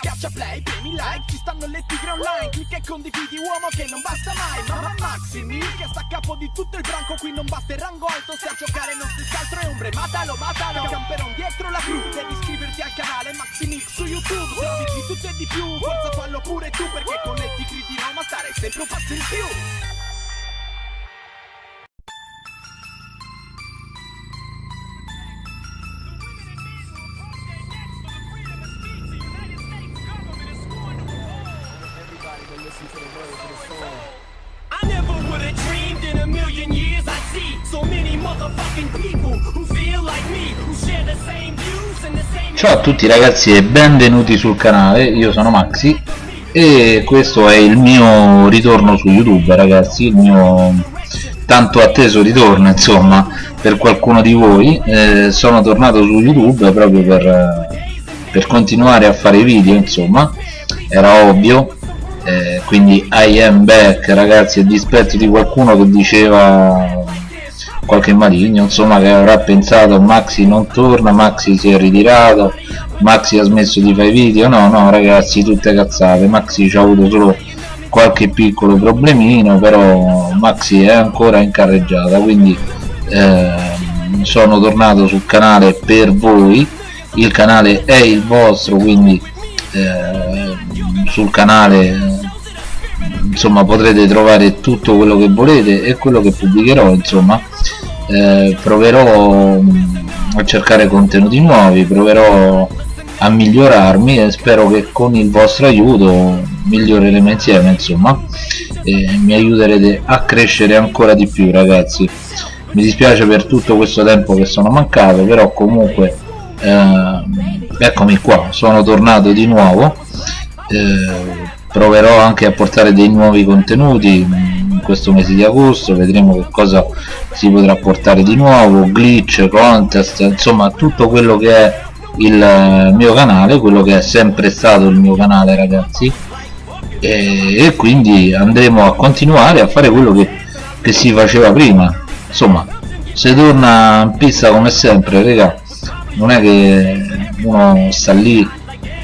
Schiaccia play, premi like, ci stanno le tigre online Clicca e condividi uomo che non basta mai Mamma Maxi Mil che sta a capo di tutto il branco Qui non basta il rango alto, se a giocare non si scaltro è ombre Matalo, matalo, camperon dietro la crew Devi iscriverti al canale Maxi Mix su YouTube Trovi di tutto e di più, forza fallo pure tu Perché con le tigre di Roma stare sempre un passo in più Ciao a tutti ragazzi e benvenuti sul canale, io sono Maxi e questo è il mio ritorno su YouTube ragazzi, il mio tanto atteso ritorno insomma per qualcuno di voi, eh, sono tornato su YouTube proprio per, per continuare a fare video insomma, era ovvio, eh, quindi I am back ragazzi a dispetto di qualcuno che diceva qualche maligno insomma che avrà pensato Maxi non torna, Maxi si è ritirato Maxi ha smesso di fare video. No no ragazzi tutte cazzate. Maxi ci ha avuto solo qualche piccolo problemino però Maxi è ancora in carreggiata quindi eh, sono tornato sul canale per voi. Il canale è il vostro quindi eh, sul canale insomma potrete trovare tutto quello che volete e quello che pubblicherò insomma. Eh, proverò mh, a cercare contenuti nuovi proverò a migliorarmi e spero che con il vostro aiuto miglioreremo insieme insomma e mi aiuterete a crescere ancora di più ragazzi. Mi dispiace per tutto questo tempo che sono mancato però comunque eh, eccomi qua sono tornato di nuovo. Eh, proverò anche a portare dei nuovi contenuti in questo mese di agosto vedremo che cosa si potrà portare di nuovo glitch contest insomma tutto quello che è il mio canale quello che è sempre stato il mio canale ragazzi e, e quindi andremo a continuare a fare quello che, che si faceva prima insomma se torna in pista come sempre raga non è che uno sta lì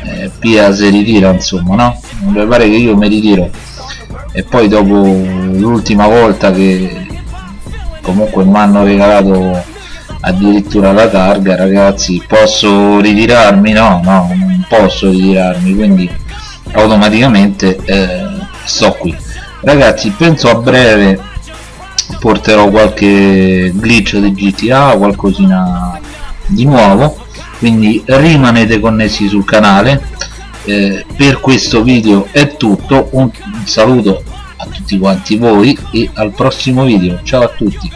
eh, Pia si ritira insomma no? Mi pare che io mi ritiro. E poi dopo l'ultima volta che comunque mi hanno regalato addirittura la targa ragazzi posso ritirarmi? No no non posso ritirarmi quindi automaticamente eh, sto qui. Ragazzi penso a breve porterò qualche glitch di GTA qualcosina di nuovo quindi rimanete connessi sul canale eh, per questo video è tutto. Un saluto a tutti quanti voi e al prossimo video. Ciao a tutti